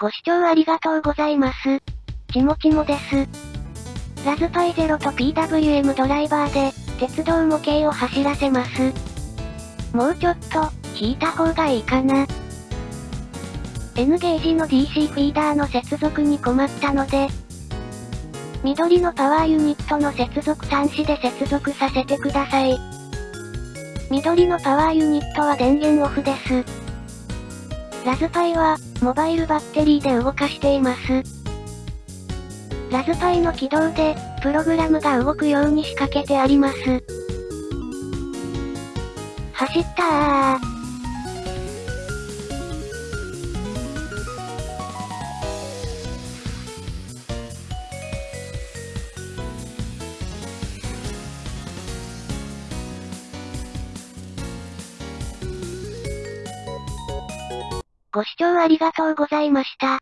ご視聴ありがとうございます。ちもちもです。ラズパイゼロと PWM ドライバーで、鉄道模型を走らせます。もうちょっと、引いた方がいいかな。N ゲージの DC フィーダーの接続に困ったので、緑のパワーユニットの接続端子で接続させてください。緑のパワーユニットは電源オフです。ラズパイは、モバイルバッテリーで動かしています。ラズパイの起動で、プログラムが動くように仕掛けてあります。走ったー。ご視聴ありがとうございました。